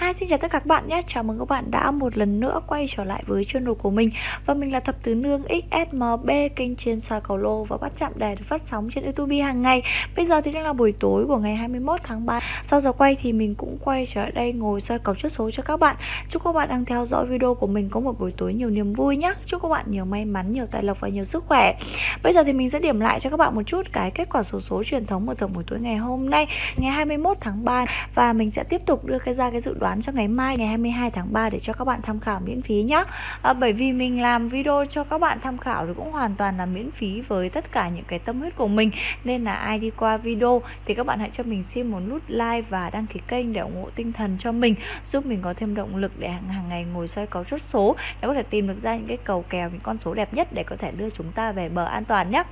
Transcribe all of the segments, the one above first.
Hi xin chào tất cả các bạn nhé. Chào mừng các bạn đã một lần nữa quay trở lại với channel của mình. Và mình là Thập Tứ Nương XSMB Kênh trên soi cầu lô và bắt chạm đề được phát sóng trên Youtube hàng ngày. Bây giờ thì đang là buổi tối của ngày 21 tháng 3 Sau giờ quay thì mình cũng quay trở lại đây ngồi soi cầu chốt số cho các bạn. Chúc các bạn đang theo dõi video của mình có một buổi tối nhiều niềm vui nhé. Chúc các bạn nhiều may mắn, nhiều tài lộc và nhiều sức khỏe. Bây giờ thì mình sẽ điểm lại cho các bạn một chút cái kết quả số số truyền thống mở thưởng buổi tối ngày hôm nay Ngày 21 tháng 3 Và mình sẽ tiếp tục đưa cái ra cái dự đoán đoán cho ngày mai ngày 22 tháng 3 để cho các bạn tham khảo miễn phí nhé à, Bởi vì mình làm video cho các bạn tham khảo thì cũng hoàn toàn là miễn phí với tất cả những cái tâm huyết của mình. Nên là ai đi qua video thì các bạn hãy cho mình xin một nút like và đăng ký kênh để ủng hộ tinh thần cho mình Giúp mình có thêm động lực để hàng, hàng ngày ngồi xoay cầu chốt số Để có thể tìm được ra những cái cầu kèo, những con số đẹp nhất để có thể đưa chúng ta về bờ an toàn nhé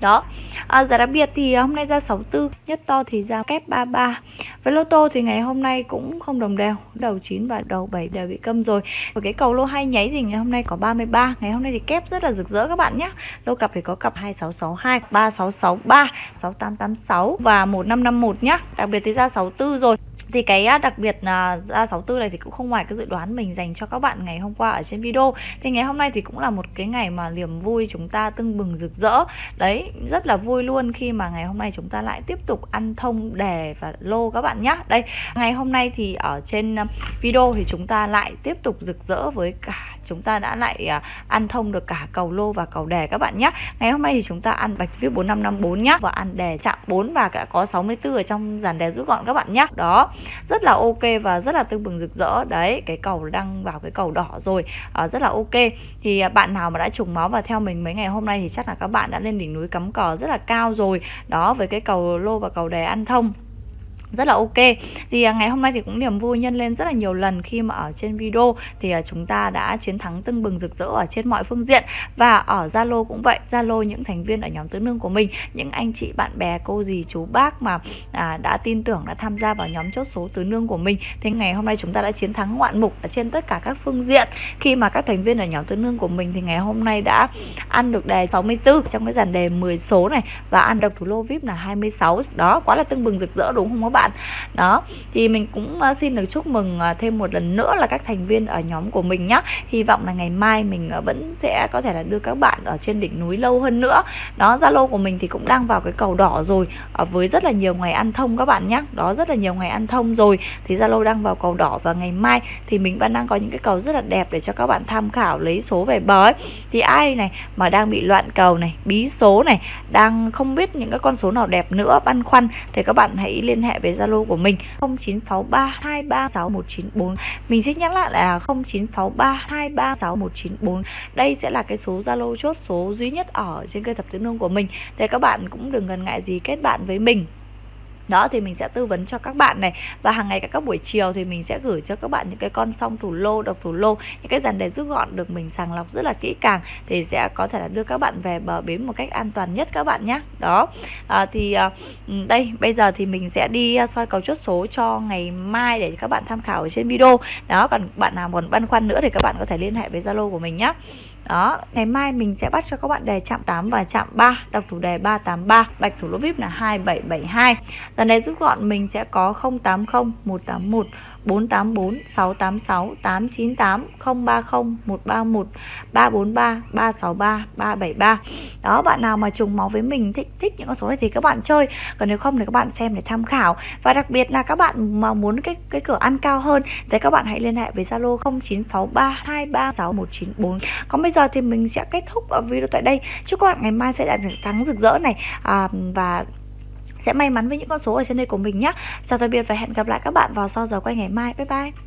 đó. À, giá đặc biệt thì hôm nay ra 64 nhất to thì ra kép 33 với lô tô thì ngày hôm nay cũng không đồng đều. Đầu 9 và đầu 7 đều bị câm rồi. Và cái cầu lô hai nháy thì ngày hôm nay có 33 ngày hôm nay thì kép rất là rực rỡ các bạn nhé lô cặp thì có cặp 2662 3663 6886 và 1551 nhá. Đặc biệt thì ra 64 rồi thì cái à, đặc biệt là ra 64 này thì cũng không ngoài cái dự đoán mình dành cho các bạn ngày hôm qua ở trên video. Thì ngày hôm nay thì cũng là một cái ngày mà niềm vui chúng ta tưng bừng rực rỡ. Đấy, rất là vui luôn khi mà ngày hôm nay chúng ta lại tiếp tục ăn thông đề và lô các bạn nhé đây, ngày hôm nay thì ở trên à, video thì chúng ta lại tiếp tục rực rỡ với cả chúng ta đã lại à, ăn thông được cả cầu lô và cầu đề các bạn nhé ngày hôm nay thì chúng ta ăn bạch viết 4554 nhá. Và ăn đề chạm 4 và đã có 64 ở trong dàn đề rút gọn các bạn nhé đó rất là ok và rất là tương bừng rực rỡ. Đấy cái cầu đang vào cái cầu đỏ rồi. À, rất là ok. Thì à, bạn nào mà đã trùng máu và theo mình mấy ngày hôm nay thì chắc là các bạn đã lên đỉnh núi cắm cờ rất là cao rồi. Đó với cái cầu lô và cầu đề ăn thông rất là ok. Thì à, ngày hôm nay thì cũng niềm vui nhân lên rất là nhiều lần khi mà ở trên video. Thì à, chúng ta đã chiến thắng tưng bừng rực rỡ ở trên mọi phương diện. Và ở Zalo cũng vậy Zalo những thành viên ở nhóm tứ nương của mình những anh chị bạn bè cô dì chú bác mà à, đã tin tưởng đã tham gia vào nhóm chốt số tứ nương của mình. Thì ngày hôm nay chúng ta đã chiến thắng ngoạn mục ở trên tất cả các phương diện. Khi mà các thành viên ở nhóm tứ nương của mình thì ngày hôm nay đã ăn được đề 64 trong cái dàn đề 10 số này và ăn được thủ lô VIP là 26 đó quá là tưng bừng rực rỡ đúng không các bạn? Bạn. Đó, thì mình cũng ờ, xin được chúc mừng ờ, thêm một lần nữa là các thành viên ở nhóm của mình nhé hy vọng là ngày mai mình ờ, vẫn sẽ có thể là đưa các bạn ở trên đỉnh núi lâu hơn nữa. Đó, zalo của mình thì cũng đang vào cái cầu đỏ rồi với rất là nhiều ngày ăn thông các bạn nhé đó, rất là nhiều ngày ăn thông rồi, thì zalo đang vào cầu đỏ và ngày mai thì mình vẫn đang có những cái cầu rất là đẹp để cho các bạn tham khảo lấy số về bờ ấy. Thì ai này mà đang bị loạn cầu này, bí số này, đang không biết những cái con số nào đẹp nữa, băn khoăn, thì các bạn hãy liên hệ về Zalo của mình 0963236194 mình xin nhắc lại là 0963236194 đây sẽ là cái số Zalo chốt số duy nhất ở trên kênh thập tứ nương của mình. Thì các bạn cũng đừng ngần ngại gì kết bạn với mình đó thì mình sẽ tư vấn cho các bạn này. Và hàng ngày các buổi chiều thì mình sẽ gửi cho các bạn những cái con song thủ lô độc thủ lô những cái dàn đề rút gọn được mình sàng lọc rất là kỹ càng thì sẽ có thể là đưa các bạn về bờ bến một cách an toàn nhất các bạn nhé. Đó. À, thì à, ừ, đây bây giờ thì mình sẽ đi à, soi cầu chốt số cho ngày mai để các bạn tham khảo ở trên video. Đó còn bạn nào còn băn khoăn nữa thì các bạn có thể liên hệ với zalo của mình nhé đó, ngày mai mình sẽ bắt cho các bạn đề chạm 8 và chạm 3 Đọc thủ đề 383 Bạch thủ lỗ VIP là 2772 dần này rút gọn mình sẽ có 080 181 484 686 898 030 131 343 363 373 Đó bạn nào mà trùng máu với mình thích thích những con số này thì các bạn chơi. Còn nếu không thì các bạn xem để tham khảo. Và đặc biệt là các bạn mà muốn cái cái cửa ăn cao hơn thì các bạn hãy liên hệ với Zalo 0963 236 194 Còn bây giờ thì mình sẽ kết thúc ở video tại đây Chúc các bạn ngày mai sẽ đạt được thắng rực rỡ này à, Và sẽ may mắn với những con số ở trên đây của mình nhé. Chào tạm biệt và hẹn gặp lại các bạn vào sau giờ quay ngày mai. Bye bye.